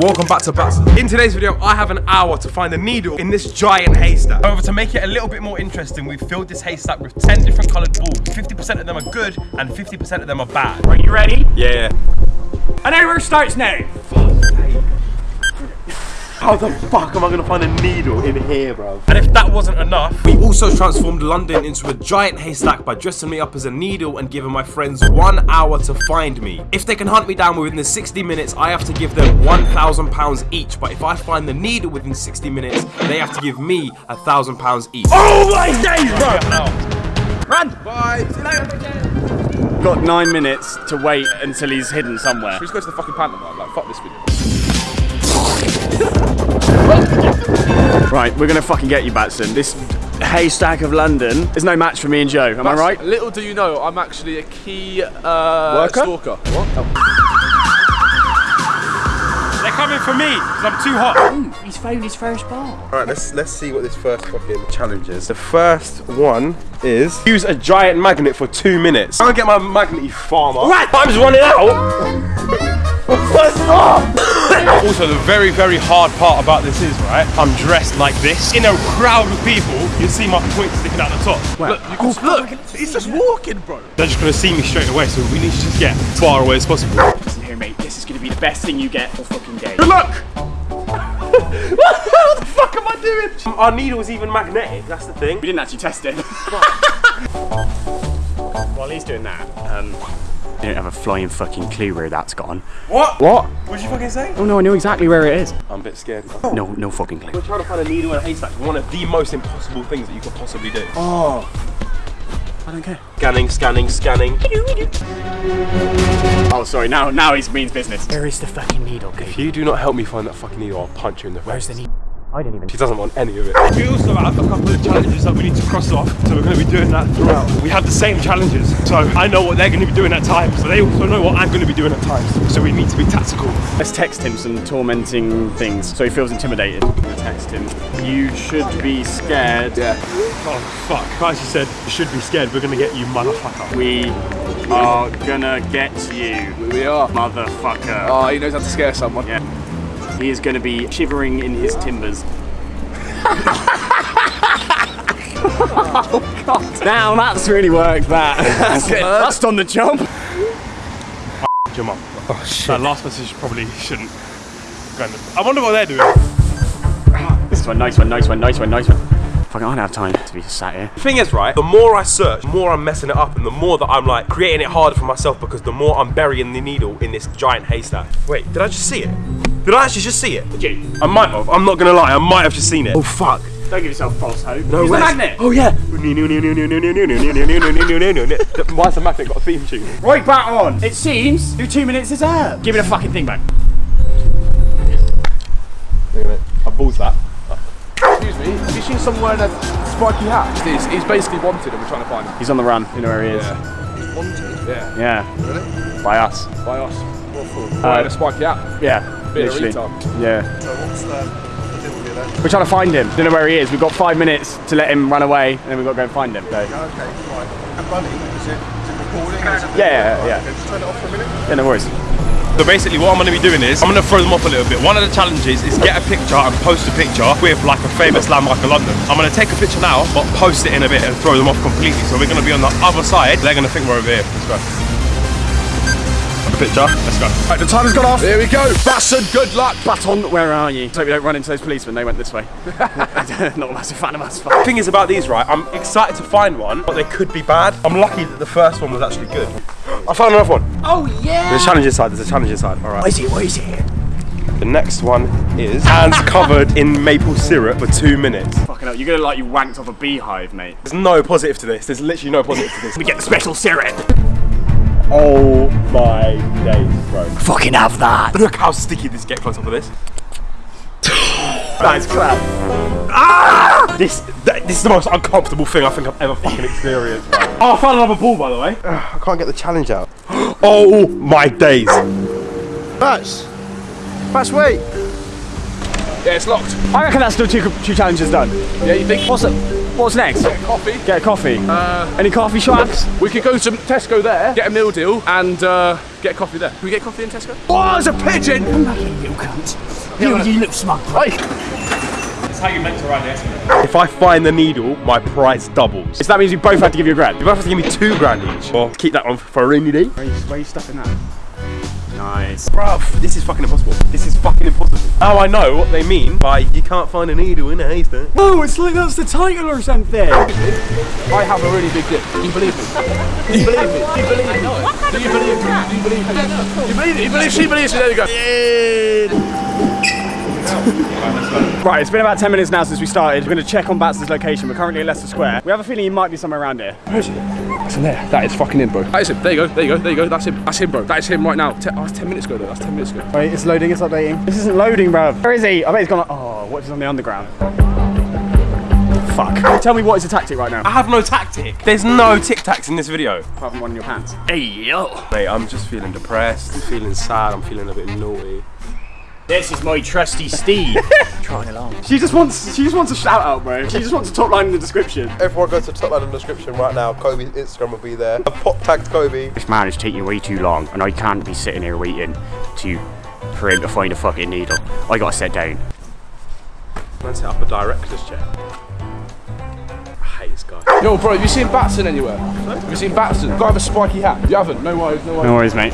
welcome back to Batson. In today's video, I have an hour to find a needle in this giant haystack. However, to make it a little bit more interesting, we've filled this haystack with 10 different colored balls. 50% of them are good and 50% of them are bad. Are you ready? Yeah. And everywhere starts now. How the fuck am I gonna find a needle in here, bro? And if that wasn't enough, we also transformed London into a giant haystack by dressing me up as a needle and giving my friends one hour to find me. If they can hunt me down within the 60 minutes, I have to give them 1,000 pounds each. But if I find the needle within 60 minutes, they have to give me thousand pounds each. Oh my days, bro! Run! Bye. Got nine minutes to wait until he's hidden somewhere. Let's go to the fucking pantomime. Like, fuck this video. Right, we're gonna fucking get you, Batson. This haystack of London is no match for me and Joe. Am I right? Little do you know, I'm actually a key uh, stalker. They're coming for me because I'm too hot. He's found his first ball. All right, let's let's see what this first fucking challenge is. The first one is use a giant magnet for two minutes. I'm gonna get my magnet, you farmer. Right, time's running out. What's up? also, the very, very hard part about this is, right, I'm dressed like this. In a crowd of people, you see my point sticking out the top. Look, can, oh, look, he's just walking, bro. They're just gonna see me straight away, so we need to just get as far away as possible. Listen here, mate. This is gonna be the best thing you get all fucking day. Good luck! what the fuck am I doing? Our needle's even magnetic, that's the thing. We didn't actually test it. While he's doing that, um, I don't have a flying fucking clue where that's gone. What? What? What did you fucking say? Oh no, I know exactly where it is. I'm a bit scared. No, no fucking clue. We're trying to find a needle in a haystack. One of the most impossible things that you could possibly do. Oh, I don't care. Scanning, scanning, scanning. Oh, sorry. Now, now he means business. Where is the fucking needle, If you do not help me find that fucking needle, I'll punch you in the face. Where's the needle? I didn't even. She doesn't want any of it. We also have a couple of challenges that we need to cross off, so we're going to be doing that throughout. We have the same challenges, so I know what they're going to be doing at times, so they also know what I'm going to be doing at times. So we need to be tactical. Let's text him some tormenting things so he feels intimidated. Text him. You should be scared. Yeah. Oh fuck! As you said, you should be scared. We're going to get you, motherfucker. We are gonna get you, We are. motherfucker. Oh, he knows how to scare someone. Yeah. He is gonna be shivering in his timbers. oh god. Now that's really worked that. That's it. That's on the jump. Your mum. Oh shit. That last message probably shouldn't. go in the- I wonder what they're doing. This one, nice one, nice one, nice one, nice one. Fucking, I don't have time to be sat here. The thing is, right, the more I search, the more I'm messing it up, and the more that I'm like creating it harder for myself because the more I'm burying the needle in this giant haystack. Wait, did I just see it? Did I actually just see it? Did you? I might have. I'm not gonna lie. I might have just seen it. Oh fuck. Don't give yourself false hope. No Use the way. magnet. Oh yeah. Why has the magnet got a theme tune? Right back on. It seems your two minutes is up. Give me the fucking thing back. Look at it. I balls that. Excuse me, have you seen someone wearing a spiky hat? He's, he's basically wanted and we're trying to find him. He's on the run. You know where he is. Yeah. He's Wanted? Yeah. Yeah. Really? By us. By us. What for? Uh, wearing a spiky hat. Yeah. Bit of literally. retard. Yeah. So what's um, the, the deal with you then? We're trying to find him. Don't know where he is. We've got five minutes to let him run away, and then we've got to go and find him. So. Okay, right. And running, is it, is it recording? Is it Yeah, yeah, yeah. Okay, just turn it off for a minute. Yeah, no worries. So basically what I'm going to be doing is, I'm going to throw them off a little bit. One of the challenges is get a picture and post a picture with like a famous landmark in London. I'm going to take a picture now, but post it in a bit and throw them off completely. So we're going to be on the other side. They're going to think we're over here. Let's go. Have picture. Let's go. Right, the time has gone off. Here we go. Batson, good luck. Baton, where are you? Hope we don't run into those policemen. They went this way. Not a massive fan of us. The thing is about these, right? I'm excited to find one, but they could be bad. I'm lucky that the first one was actually good. I found another one. Oh yeah. There's a challenge inside. There's a challenge inside. All right. What is it? What is it? The next one is hands covered in maple syrup for two minutes. Fucking hell, you're gonna like you wanked off a beehive, mate. There's no positive to this. There's literally no positive to this. We get the special syrup. Oh my days, bro. Fucking have that. Look how sticky this gets on top of this. That is crap. Ah! This, th- this is the most uncomfortable thing I think I've ever fucking experienced. bro. Oh, I found another ball, by the way. I can't get the challenge out. oh my days. Bats. Bats, wait. Yeah, it's locked. I reckon that's still two, two challenges done. Yeah, you think? What's it? What's next? Coffee. Get a coffee. Uh, Any coffee shops? we could go to Tesco there, get a meal deal, and uh, get a coffee there. Can we get coffee in Tesco? Oh, there's a pigeon! You cunt. You, you look smug. Hey, If I find the needle, my price doubles. So that means we both have to give you a grand. You both have to give me two grand each. Or keep that one for a rainy day. Where are you stuffing that? Nice. Bruv, this is fucking impossible. This is fucking impossible. Now I know what they mean by you can't find a needle in a haystack. Oh, it's like that's the title or something. I have a really big dick. Do you believe me? Do you believe me? Do you believe me? Do you believe me? Do you believe me? Do you believe it? You believe she believes me? There you go. Right, it's been about 10 minutes now since we started. We're going to check on Batson's location. We're currently in Leicester Square. We have a feeling he might be somewhere around here. Where is he? It's in there. That is fucking him, bro. That is him. There you go. There you go. There you go. That's him. That's him, bro. That is him right now. Te- oh, that's 10 minutes ago, though. That's 10 minutes ago. Wait, it's loading, it's updating. This isn't loading, bro. Where is he? I bet he's gone. Oh, what he's on the underground? Fuck. Tell me what is the tactic right now? I have no tactic. There's no tic tacs in this video. Apart from one in your pants. Hey yo. Mate, I'm just feeling depressed, feeling sad, I'm feeling a bit naughty. This is my trusty Steve. Trotting along. She just wants. She just wants a shout out, bro. She just wants a top line in the description. Everyone go to the top line in the description right now. Kobe's Instagram will be there. I've pop tagged Kobe. This man is taking way too long, and I can't be sitting here waiting to for him to find a fucking needle. I gotta sit down. Man set up a director's chair. I hate this guy. Yo, bro, have you seen Batson anywhere? Have you seen Batson? Guy with a spiky hat. You haven't? No worries. No worries. No worries, mate.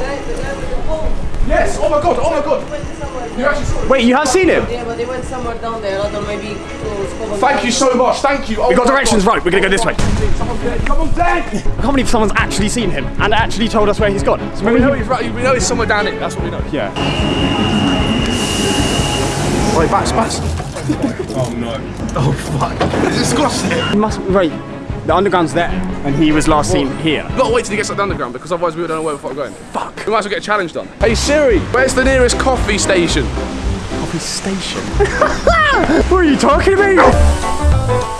Yes. Oh my god. Oh my god. You actually saw it. Wait, you have seen him? Yeah, but they went somewhere down there, other maybe uh, to Skovan. Thank you so much. Thank you. Oh We got directions God. right. We're gonna go this way. Someone's dead. Someone's dead. I can't believe someone's actually seen him and actually told us where he's gone. So We know he's right. We know he's somewhere down it. That's what we know. yeah. Wait, Bats, Bats. oh no. Oh fuck. It's disgusting. He must right. The underground's there, and he was last seen here. We've got to wait till he gets up the underground because otherwise we don't know where the fuck we're going. Fuck. We might as well get a challenge done. Hey Siri, where's the nearest coffee station? Coffee station. what are you talking about?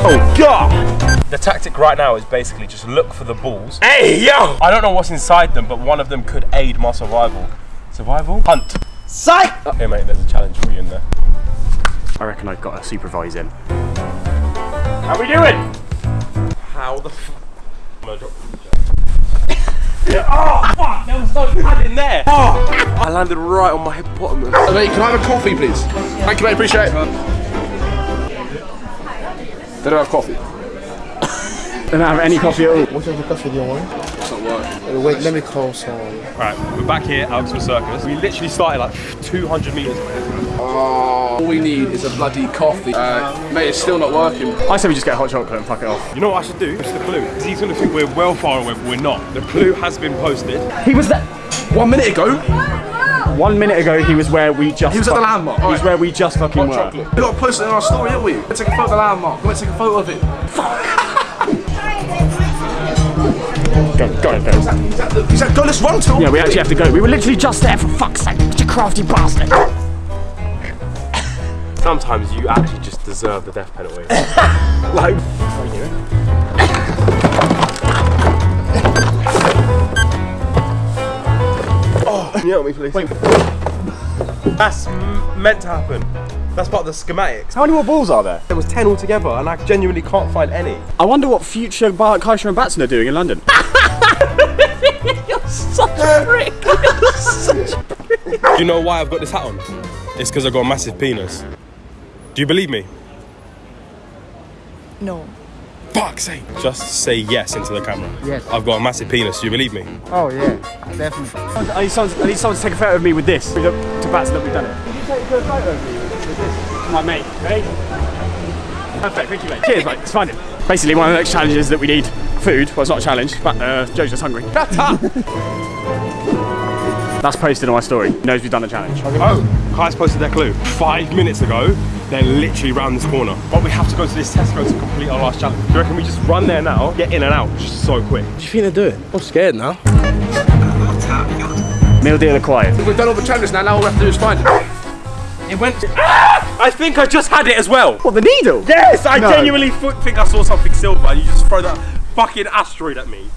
Oh god! The tactic right now is basically just look for the balls. Hey yo! I don't know what's inside them, but one of them could aid my survival. Survival? Hunt. Sight. Uh, hey mate, there's a challenge for you in there. I reckon I've got a supervise him. How we doing? How the f- I'm gonna drop Oh fuck! There was no pad in there. Oh, I landed right on my hippopotamus. Uh, mate, can I have a coffee, please? Thank you, mate. Appreciate it. They don't have coffee. They don't have any coffee at all. What type of coffee do you want? It's. Wait, let me call someone. Right, we're back here at Oxford Circus. We literally started like 200 meters away. All we need is a bloody coffee. Uh, mate, it's still not working. I say we just get hot chocolate and fuck it off. You know what I should do? Push the clue. He's gonna think we're well far away, but we're not. The clue has been posted. He was there. One minute ago, One minute ago, he was where we just. He was at the landmark, He was alright. where we just fucking hot were. chocolate. We got to post it in our story, didn't we? Let's take a photo of the landmark. Let's take a photo of it. Go, go, go. Is that, the, is that go? Let's run to. Yeah, we actually have to go. We were literally just there for fuck's sake. Such a crafty bastard. Sometimes you actually just deserve the death penalty. like. Can you help me, please? Wait. That's m- meant to happen. That's part of the schematics. How many more balls are there? There was 10 altogether, and I genuinely can't find any. I wonder what future Bar- Kaisha and Batson are doing in London. Do you know why I've got this hat on? It's because I've got a massive penis. Do you believe me? No. Fuck's sake. Just say yes into the camera. Yes. I've got a massive penis. Do you believe me? Oh yeah, definitely. I need, someone, I need someone to take a photo of me with this. To Batson that we've done it. Can you take a photo of me with this? My mate. Ready? Perfect, thank you mate. Cheers mate, it's fine. Basically one of the next challenges that we need food. Well it's not a challenge, but uh, Joe's just hungry. That's posted on my story. He knows we've done a challenge. Oh, Kai's posted their clue. Five minutes ago, they're literally round this corner. But we have to go to this Tesco to complete our last challenge. Do you reckon we just run there now, get in and out just so quick? What do you think they're doing? I'm scared now. Meal deal acquired. We've done all the challenges now. Now all we have to do is find it. It went. Ah! I think I just had it as well. What, the needle? Yes, I No. genuinely think I saw something silver, and you just throw that fucking asteroid at me.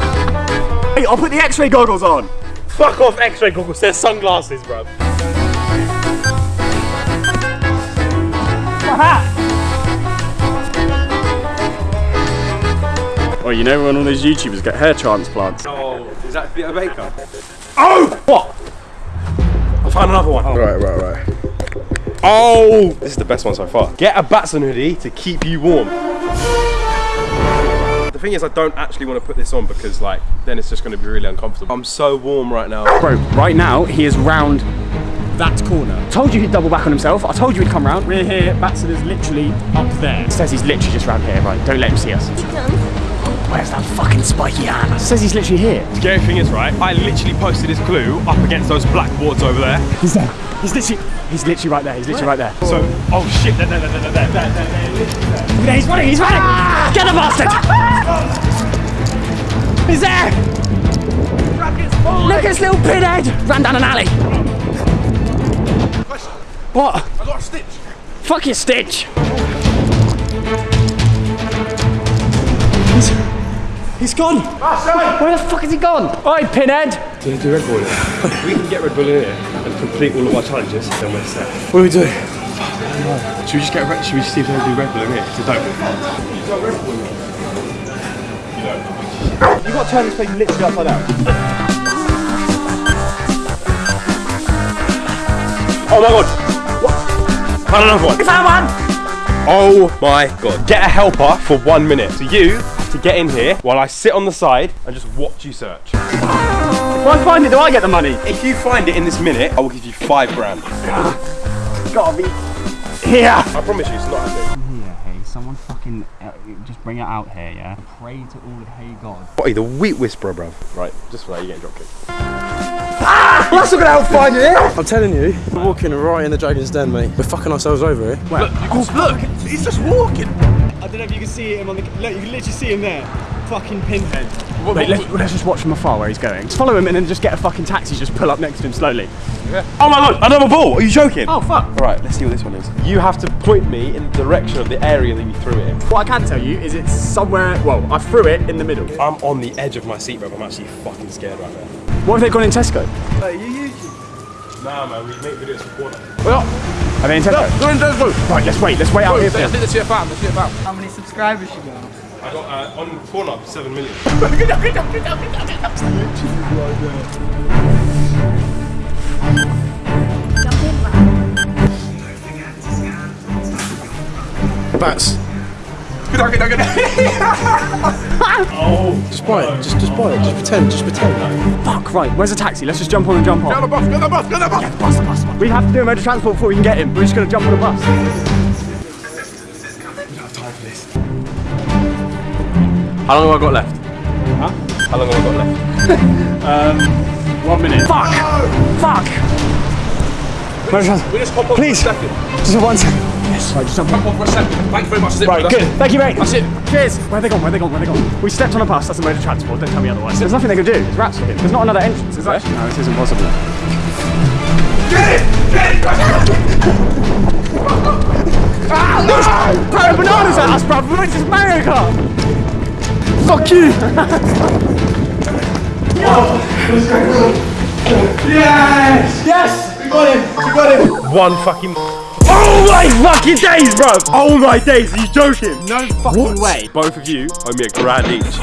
Hey, I'll put the x-ray goggles on. Fuck off, X-ray goggles. They're sunglasses, bro. Well, you know when all those YouTubers get hair transplants. Oh, is that Vita Baker? Oh! What? I found another one. Right, right, right. Oh! This is the best one so far. Get a Batson hoodie to keep you warm. The thing is, I don't actually want to put this on because, like, then it's just going to be really uncomfortable. I'm so warm right now. Bro, right now he is round that corner. Told you he'd double back on himself. I told you he'd come round. We're here. Batson is literally up there. It says he's literally just round here. Right, don't let him see us. Where's that fucking spiky hand? Says he's literally here. Scary thing is, right, I literally posted this clue up against those blackboards over there. He's there. He's literally, He's literally right there. He's literally right there. So, oh shit! There, there, there, there, there, there, there, there. he's running. He's running. Ah! Get the bastard! he's there. Look at his little pinhead. Ran down an alley. What? I got a stitch. Fuck your stitch. He's, he's gone. Ah, Where the fuck has he gone? Oi, pinhead. Do, do Red Bull. we can get Red Bull in here complete all of our challenges, then we're set. What do we do? Should we just get Red, should we just see if they do Red Bull in here? So don't. You got to turn this thing literally upside down. Oh my god! What? Found another one. Found one. Oh my god. Get a helper for one minute. So you have to get in here while I sit on the side and just watch you search. If I find it, do I get the money? If you find it in this minute, I will give you five grand. Gotta be here. I promise you it's not happening. here, hey, someone fucking uh, just bring it out here, yeah? Pray to all the hey God. What are you, the wheat whisperer, bruv? Right, just for that, you're getting dropkicked. That's not gonna help find you here. I'm telling you, we're walking right in the dragon's den, mate. We're fucking ourselves over here. Look, Oh, look, he's just walking. I don't know if you can see him on the. Look, you can literally see him there. Fucking pinhead. Wait, let's, let's just watch from afar where he's going. Just follow him and then just get a fucking taxi. Just pull up next to him slowly. Yeah. Oh my god, another ball! Are you joking? Oh fuck! Alright, let's see what this one is. You have to point me in the direction of the area that you threw it in. What I can tell you is it's somewhere. Well, I threw it in the middle. I'm on the edge of my seat, bro. I'm actually fucking scared right now. What have they gone in Tesco? Nah, man, we make videos for corner. Are they in Tesco? Right, let's wait. Let's wait out here. for them. Let's see a fam, let's see a fam. How many subscribers you got? I got uh, on corner seven million. Bats. Oh, Just buy it, just, just buy it, just pretend, just pretend. Fuck, right. Where's the taxi? Let's just jump on and jump on. Get on the bus, get on the bus, get on the bus! Yeah, the bus, the bus, the bus. We have to do a mode of transport before we can get him. We're just going to jump on a bus. How long have I got left? Huh? How long have I got left? Um, one minute. Fuck! Fuck! Mode of transport. We just hop on Please. for a second. Just one second. Yes. Right, just jump on. Hop on for a second. Thank you very much. That's Right, good. it. Thank you, mate. That's it. Cheers. Where are they gone? Where are they gone? Where are they gone? We stepped on a bus. That's a mode of transport. Don't tell me otherwise. There's nothing they can do. There's rats for him. There's not another entrance, is there? No, this is impossible. Get it! Get it! Throwing ah, bananas at us, bruv. We're just Mario Kart. Fuck you. yes! Yes! We got him. We got him. One fucking. Oh my fucking days, bro! Oh my days, are you joking? No fucking way. Both of you owe me a grand each.